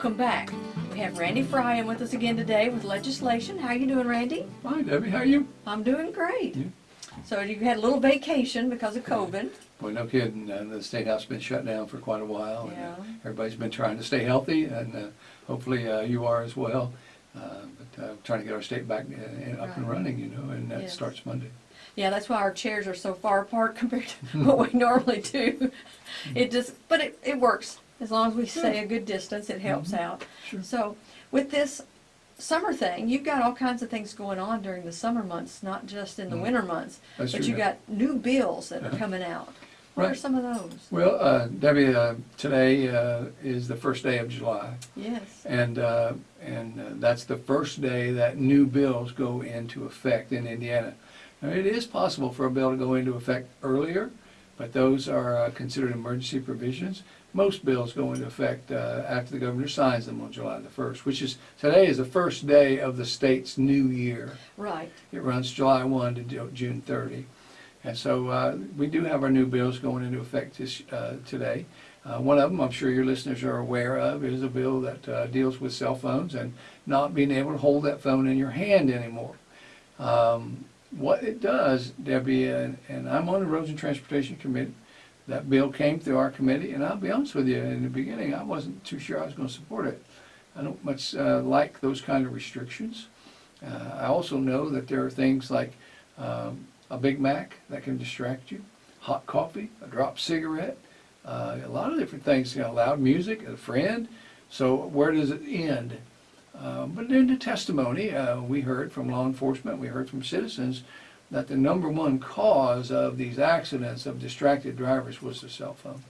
welcome back. We have Randy Fryan with us again today with legislation. How are you doing, Randy? Hi Debbie, how are you? I'm doing great. Yeah. So you had a little vacation because of COVID. Boy, no kidding. Uh, the state house has been shut down for quite a while. and, uh, everybody's been trying to stay healthy, and uh, hopefully uh, you are as well. Uh, but uh, trying to get our state back uh, up and running, you know, and that Yes. starts Monday. Yeah, that's why our chairs are so far apart compared to what we normally do. It just, but it, it works. As long as we stay a good distance, it helps Mhm. out. Sure. So with this summer thing, you've got all kinds of things going on during the summer months, not just in the Mhm. winter months. That's But you've got new bills that are Uh-huh. coming out. What are some of those? Well, uh, Debbie, uh, today uh, is the first day of July, Yes. and uh, and uh, that's the first day that new bills go into effect in Indiana. Now, it is possible for a bill to go into effect earlier, but those are uh, considered emergency provisions. Most bills go into effect uh, after the governor signs them on July the 1st, which is, today is the first day of the state's new year. Right. It runs July 1 to Ju- June 30. And so uh, we do have our new bills going into effect this, uh, today. Uh, One of them, I'm sure your listeners are aware of, is a bill that uh, deals with cell phones and not being able to hold that phone in your hand anymore. Um, What it does, Debbie, and and I'm on the Roads and Transportation Committee, that bill came through our committee, and I'll be honest with you, in the beginning, I wasn't too sure I was going to support it. I don't much uh, like those kind of restrictions. Uh, I also know that there are things like um, a Big Mac that can distract you, hot coffee, a drop cigarette, uh, a lot of different things, you know, loud music, a friend. So where does it end? Um, but in the testimony, uh, we heard from law enforcement, we heard from citizens that the number one cause of these accidents of distracted drivers was the cell phone.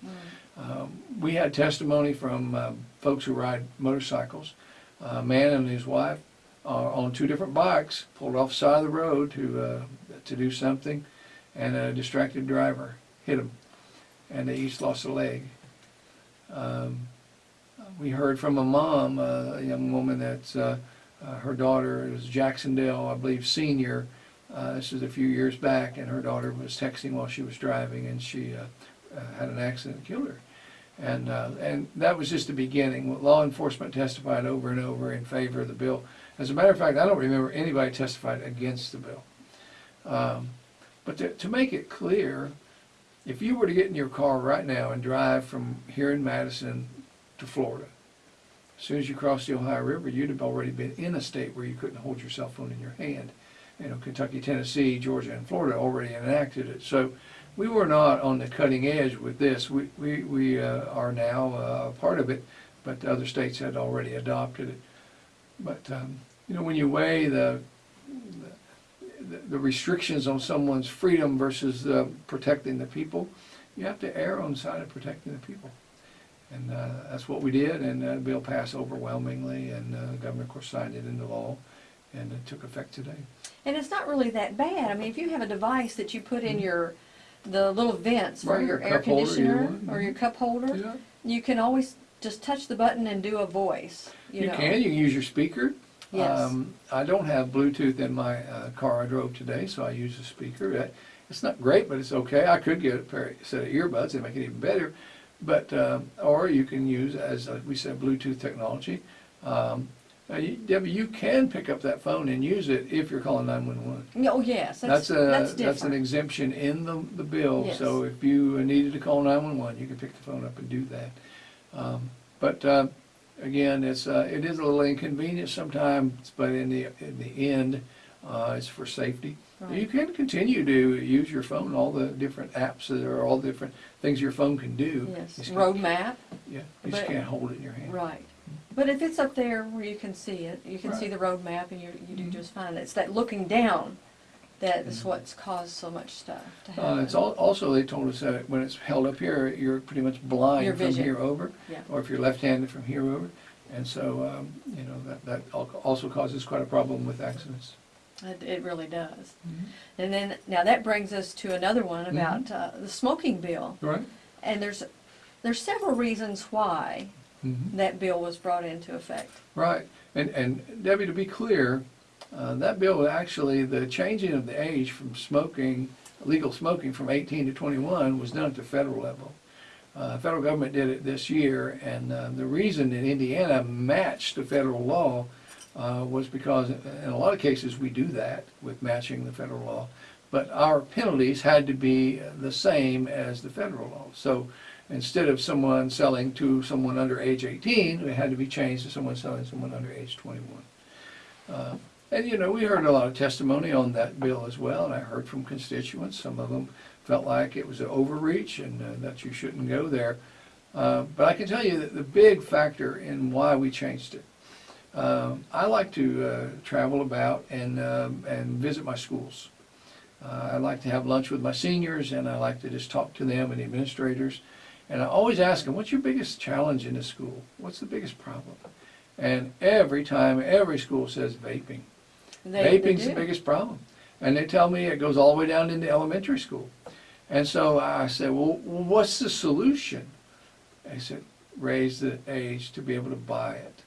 Um, we had testimony from um, folks who ride motorcycles. A man and his wife are on two different bikes, pulled off the side of the road to uh, to do something, and a distracted driver hit them, and they each lost a leg. Um, we heard from a mom, uh, a young woman that's uh, uh, her daughter is Jac-Cen-Del, I believe, senior. Uh, this is a few years back, and her daughter was texting while she was driving, and she uh, uh, had an accident and killed her. And uh, and that was just the beginning. Law enforcement testified over and over in favor of the bill. As a matter of fact, I don't remember anybody testified against the bill. Um, but to, to make it clear, if you were to get in your car right now and drive from here in Madison to Florida, as soon as you crossed the Ohio River, you'd have already been in a state where you couldn't hold your cell phone in your hand. You know, Kentucky, Tennessee, Georgia, and Florida already enacted it. So we were not on the cutting edge with this. We, we, we uh, are now uh, part of it, but other states had already adopted it. But, um, you know, when you weigh the, the, the restrictions on someone's freedom versus uh, protecting the people, you have to err on the side of protecting the people. And uh, that's what we did, and uh, the bill passed overwhelmingly, and uh, the governor, of course, signed it into law, and it took effect today. And it's not really that bad. I mean, if you have a device that you put in your, the little vents for Mm-hmm. Right, your your air cup holder, either conditioner or your mhm. cup holder, Yeah. you can always just touch the button and do a voice, you You know. can, you can use your speaker. Yes. Um, I don't have Bluetooth in my uh, car I drove today, so I use a speaker. Uh, It's not great, but it's okay. I could get a pair, of- set of earbuds and make it even better. But, um, or you can use, as uh, we said, Bluetooth technology. Um, now, you- Debbie, you can pick up that phone and use it if you're calling 911. Oh, yes, that's, That's a, that's that's an different. exemption in the, the bill, Yes. so if you needed to call nine-one-one, you can pick the phone up and do that. Um, But, uh, again, it's, uh, it is a little inconvenient sometimes, but in the, in the end, uh, it's for safety. You can continue to use your phone, all the different apps that are, all the different things your phone can do. You Yes, just road can't- map, Yeah, you just but- can't hold it in your hand. right. But if it's up there where you can see it, you can see the road map and you, you do Mhm. just fine. It's that looking down that is what's caused so much stuff to happen. Uh, it's al- also, they told us that when it's held up here, you're pretty much blind Your from vision. here over. Yeah. Or if you're left-handed from here over. And so, um, you know, that, that al- also causes quite a problem with accidents. It, it really does. Mm-hmm. And then, now that brings us to another one about uh, the smoking bill. Right? And there's, there's several reasons why Mhm. that bill was brought into effect. Right. And, and Debbie, to be clear, uh, that bill, actually, the changing of the age from smoking, legal smoking from 18 to 21 was done at the federal level. Uh, federal government did it this year, and uh, the reason that Indiana matched the federal law uh, was because in a lot of cases we do that with matching the federal law, but our penalties had to be the same as the federal law. So instead of someone selling to someone under age 18, it had to be changed to someone selling to someone under age 21. Uh, And, you know, we heard a lot of testimony on that bill as well, and I heard from constituents. Some of them felt like it was an overreach and uh, that you shouldn't go there. Uh, But I can tell you that the big factor in why we changed it, um, I like to uh, travel about and, um, and visit my schools. Uh, I like to have lunch with my seniors, and I like to just talk to them and the administrators. And I always ask them, what's your biggest challenge in the school? What's the biggest problem? And every time, every school says vaping. They- they Vaping's the biggest problem. And they tell me it goes all the way down into elementary school. And so I said, well, what's the solution? They said, raise the age to be able to buy it.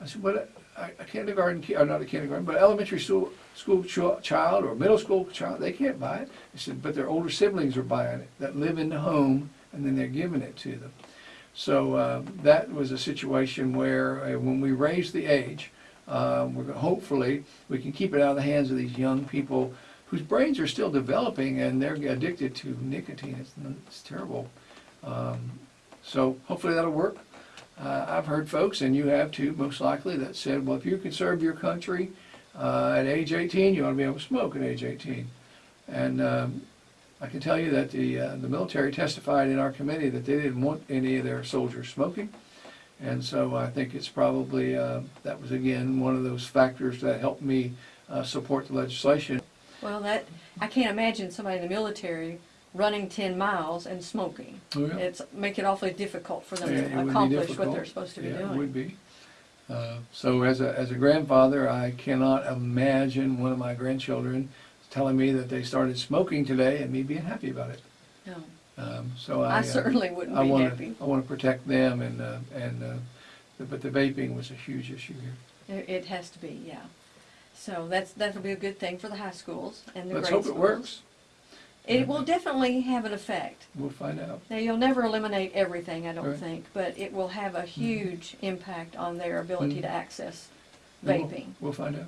I said, but a, a kindergarten, or uh, not a kindergarten, but elementary school, school ch- child or middle school child, they can't buy it. I said, but their older siblings are buying it, that live in the home, and then they're giving it to them. So uh, that was a situation where uh, when we raise the age, uh, we're hopefully we can keep it out of the hands of these young people whose brains are still developing and they're addicted to nicotine. It's, it's terrible. Um, so hopefully that'll work. Uh, I've heard folks, and you have too, most likely, that said, well, if you can serve your country uh, at age 18, you ought to be able to smoke at age 18. And um, I can tell you that the, uh, the military testified in our committee that they didn't want any of their soldiers smoking. And so I think it's probably, uh, that was again, one of those factors that helped me uh, support the legislation. Well, that, I can't imagine somebody in the military running ten miles and smoking. Oh, yeah. It's, make it awfully difficult for them Yeah, to accomplish what they're supposed to be Yeah, it doing. would be. Uh, So as a, as a grandfather, I cannot imagine one of my grandchildren telling me that they started smoking today and me being happy about it. No, Um, So I. I uh, certainly wouldn't I be wanna- happy. I want to protect them and, uh, and, uh, but the vaping was a huge issue here. It, it has to be, yeah. So that's, that'll be a good thing for the high schools and the grade Let's schools. hope it works. It will definitely have an effect. We'll find out. Now, you'll never eliminate everything, I don't Right. think, but it will have a huge impact on their ability Mhm. to access We'll- vaping. We'll find out.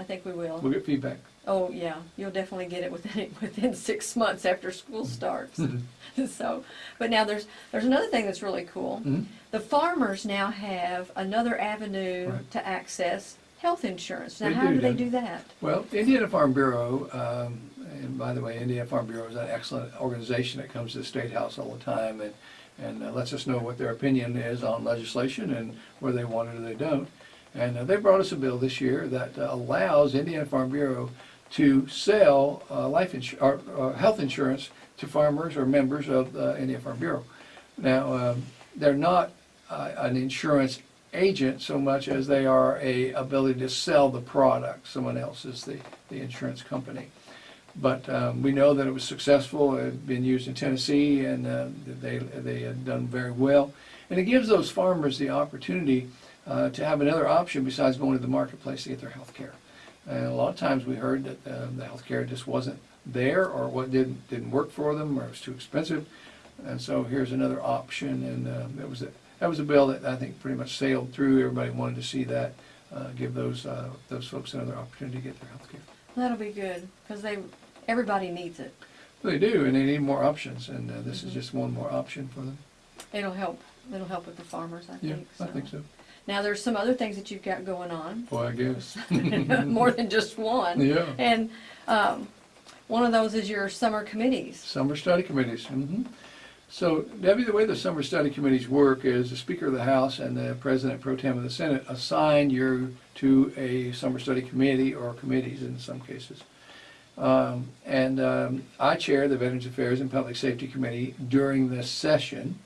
I think we will. We'll get feedback. Oh, yeah, you'll definitely get it within, within six months after school starts. Mhm. So, but now there's, there's another thing that's really cool. Mhm. The farmers now have another avenue Right. to access health insurance. Now, They how do, do they? do that? Well, Indiana Farm Bureau, um, and by the way, Indiana Farm Bureau is an excellent organization that comes to the State House all the time and, and uh, lets us know what their opinion is on legislation and whether they want it or they don't. And uh, they brought us a bill this year that uh, allows Indiana Farm Bureau to sell uh, life or, or health insurance to farmers or members of the Indiana Farm Bureau. Now, um, they're not uh, an insurance agent so much as they are a ability to sell the product. Someone else is the, the insurance company. But um, we know that it was successful. It had been used in Tennessee, and uh, they they had done very well. And it gives those farmers the opportunity uh, to have another option besides going to the marketplace to get their health care. And a lot of times we heard that uh, the health care just wasn't there, or what didn't didn't work for them, or it was too expensive. And so here's another option, and uh, it was a, that was a bill that I think pretty much sailed through. Everybody wanted to see that, uh, give those uh, those folks another opportunity to get their health care. That'll be good, because they, everybody needs it. They do, and they need more options, and uh, this is Mhm. just one more option for them. It'll help, it'll help with the farmers, I Yeah, think, I think so. Now, there's some other things that you've got going on, Boy, I guess. more than just one. Yeah. And, um, one of those is your summer committees. Summer study committees. hmm So Debbie, the way the summer study committees work is the Speaker of the House and the President Pro Tem of the Senate assign you to a summer study committee or committees in some cases. Um, and um, I chair the Veterans Affairs and Public Safety Committee during this session.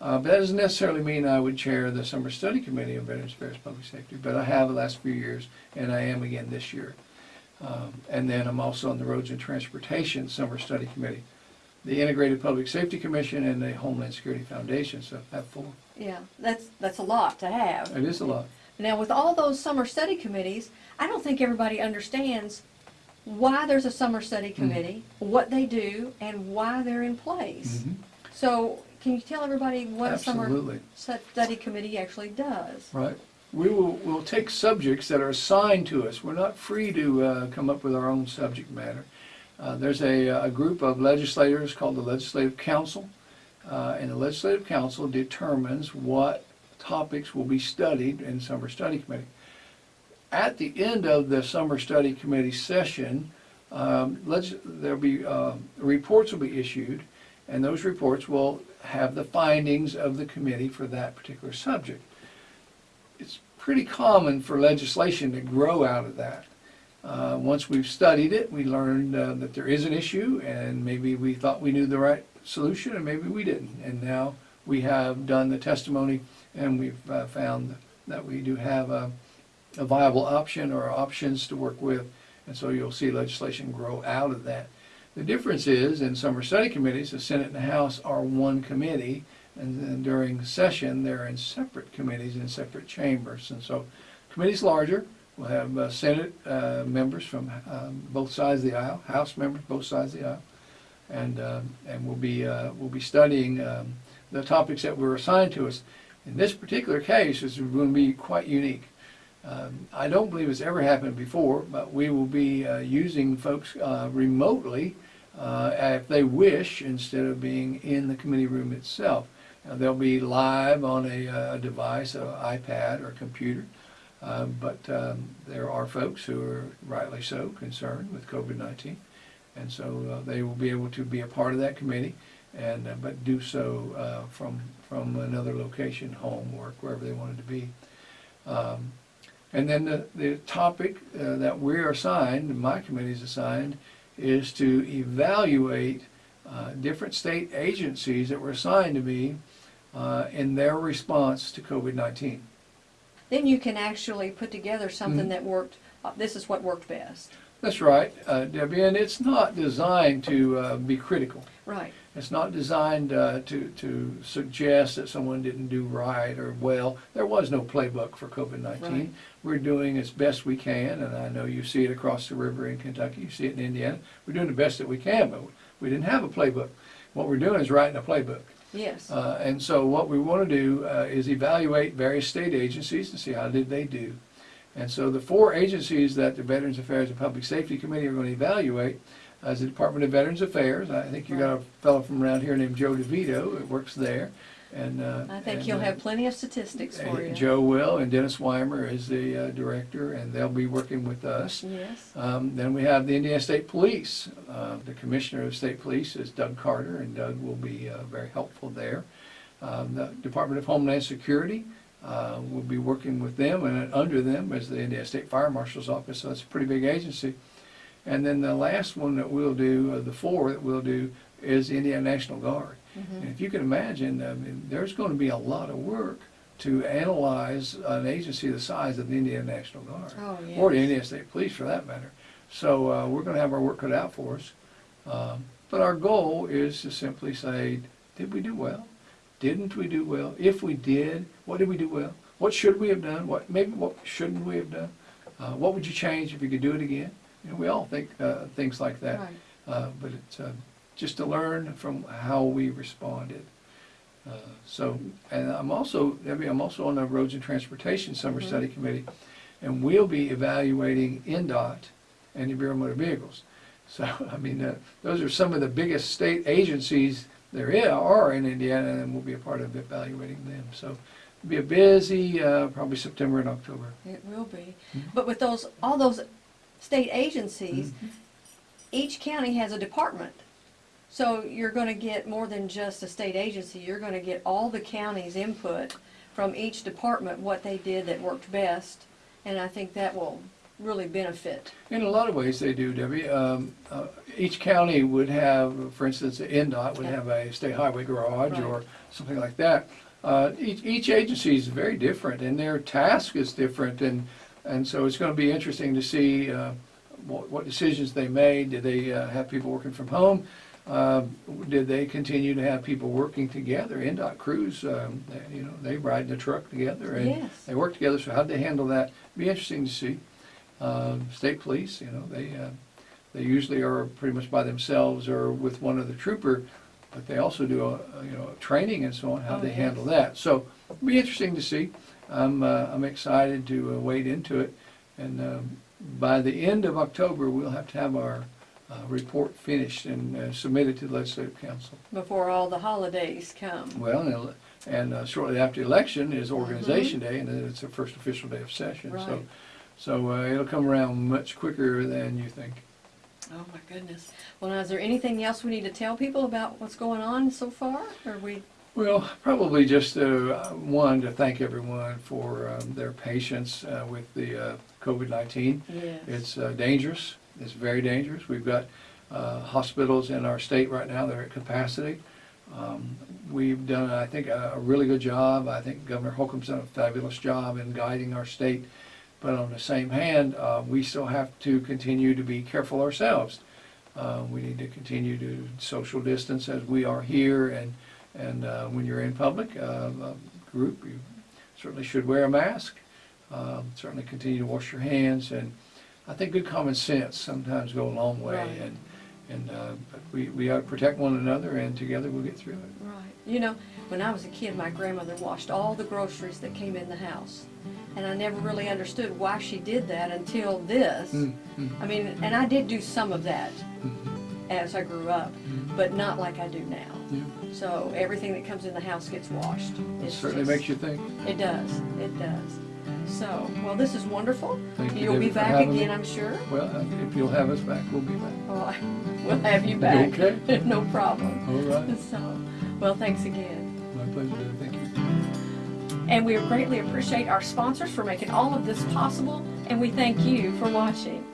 Uh, but that doesn't necessarily mean I would chair the Summer Study Committee on Veterans Affairs Public Safety, but I have the last few years, and I am again this year. Um, and then I'm also on the Roads and Transportation Summer Study Committee the Integrated Public Safety Commission and the Homeland Security Foundation, so I have four. Yeah, that's, that's a lot to have. It is a lot. Now, with all those summer study committees, I don't think everybody understands why there's a summer study committee, what they do, and why they're in place. Mhm. So, can you tell everybody what a summer Absolutely. study committee actually does? Right. We will, we'll take subjects that are assigned to us. We're not free to uh, come up with our own subject matter. Uh, There's a, a group of legislators called the Legislative Council, uh, and the Legislative Council determines what topics will be studied in summer study committee. At the end of the summer study committee session, um, legis- there'll be, uh, reports will be issued, and those reports will have the findings of the committee for that particular subject it's pretty common for legislation to grow out of that. Uh, once we've studied it, we learned uh, that there is an issue, and maybe we thought we knew the right solution, and maybe we didn't. And now we have done the testimony, and we've uh, found that we do have a, a viable option or options to work with, and so you'll see legislation grow out of that. The difference is, in summer study committees, the Senate and the House are one committee, and then during session, they're in separate committees in separate chambers. And so, committee's larger, we'll have uh, Senate uh, members from um, both sides of the aisle, House members, both sides of the aisle. And, um, and we'll be, uh, we'll be studying um, the topics that were assigned to us. In this particular case, it's going to be quite unique. Um, I don't believe it's ever happened before, but we will be uh, using folks uh, remotely uh, if they wish, instead of being in the committee room itself. They'll be live on a uh, device, an iPad or computer. Uh, But um, there are folks who are rightly so concerned with COVID-19. And so uh, they will be able to be a part of that committee and, uh, but do so from, from another location, home, work, wherever they wanted to be. Um, And then the, the topic that we're assigned, my committee's assigned, is to evaluate uh, different state agencies that were assigned to me uh, in their response to COVID-19. Then you can actually put together something Mhm. that worked, uh, this is what worked best. That's right, uh, Debbie, and it's not designed to uh, be critical. Right, It's not designed uh, to, to suggest that someone didn't do right or well. There was no playbook for COVID-19. Right. We're doing as best we can, and I know you see it across the river in Kentucky, you see it in Indiana. We're doing the best that we can, but we didn't have a playbook. What we're doing is writing a playbook. yes. Uh, And so what we want to do uh, is evaluate various state agencies to see how did they do. And so the four agencies that the Veterans Affairs and Public Safety Committee are going to evaluate is the Department of Veterans Affairs. I think you've got a fellow from around here named Joe DeVito that works there. And uh, I think and, you'll uh, have plenty of statistics for uh, you. Joe will, and Dennis Wimer is the uh, director, and they'll be working with us. Yes, Um, Then we have the Indiana State Police. Uh, The Commissioner of State Police is Doug Carter, and Doug will be uh, very helpful there. Um, The Department of Homeland Security uh, will be working with them, and under them is the Indiana State Fire Marshal's Office, so it's a pretty big agency. And then the last one that we'll do, uh, the four that we'll do, is the Indiana National Guard. Mhm. And if you can imagine, I mean, there's going to be a lot of work to analyze an agency the size of the Indiana National Guard oh, yes. or the Indiana State Police for that matter. So uh, we're going to have our work cut out for us. Um, but our goal is to simply say, did we do well? Didn't we do well? If we did, what did we do well? What should we have done? What maybe what shouldn't we have done? Uh, what would you change if you could do it again? You know, we all think uh, things like that. Right. Uh, but it's uh, just to learn from how we responded. Uh, so, and I'm also, Debbie, I'm also on the Roads and Transportation Summer Mhm. Study Committee, and we'll be evaluating INDOT and the Bureau of Motor Vehicles. So, I mean, uh, those are some of the biggest state agencies there are in Indiana, and we'll be a part of evaluating them. So, it'll be a busy, uh, probably September and October. It will be. Mhm. But with those, all those state agencies, Mm-hmm. each county has a department. So you're gonna get more than just a state agency, you're gonna get all the county's input from each department, what they did that worked best. And I think that will really benefit. In a lot of ways, they do, Debbie. Um, uh, Each county would have, for instance, INDOT would have a state highway garage Right. or something like that. Uh, Each, each agency is very different and their task is different and, and so it's gonna be interesting to see uh, what, what decisions they made. Did they uh, have people working from home? Um, Did they continue to have people working together? INDOT crews, um, they- you know, they ride in the truck together and Yes. they work together, so how'd they handle that? Be interesting to see. Um, State police, you know, they, uh, they usually are pretty much by themselves or with one other trooper but they also do a, a, you know training and so on how Oh, they yes. handle that. So it'll be interesting to see. I'm uh, I'm excited to uh, wade into it, and um, by the end of October we'll have to have our uh, report finished and uh, submitted to the legislative council. Before all the holidays come. Well, and, and uh, shortly after the election is Organization Day, and then it's the first official day of session. Mm-hmm. Right. so uh, it'll come around much quicker than you think. Oh, my goodness. Well, now, is there anything else we need to tell people about what's going on so far? Or we, Well, probably just uh, one to thank everyone for um, their patience uh, with the uh, COVID-19. yes. It's uh, dangerous. It's very dangerous. We've got uh, hospitals in our state right now that are at capacity. Um, We've done, I think, a a really good job. I think Governor Holcomb's done a fabulous job in guiding our state. But on the same hand, uh, we still have to continue to be careful ourselves. Uh, We need to continue to social distance as we are here, and, and uh, when you're in public, uh, a group, you certainly should wear a mask. Um, Certainly continue to wash your hands, and I think good common sense sometimes go a long way. Right. And, and uh, but we, we ought to protect one another, and together we'll get through it. Right. You know, when I was a kid, my grandmother washed all the groceries that came in the house. And I never really understood why she did that until this. Mm, mm, I mean, and I did do some of that mm, as I grew up, mm. but not like I do now. Yeah, So everything that comes in the house gets washed. It certainly just- makes you think. It does, it does. So, well, this is wonderful. Thank you, You'll be back again, me. I'm sure. Well, uh, if you'll have us back, we'll be back. Well, I- we'll have you back. Okay. No problem. All right. So, well, thanks again. My pleasure. Thank you. And we greatly appreciate our sponsors for making all of this possible, and we thank you for watching.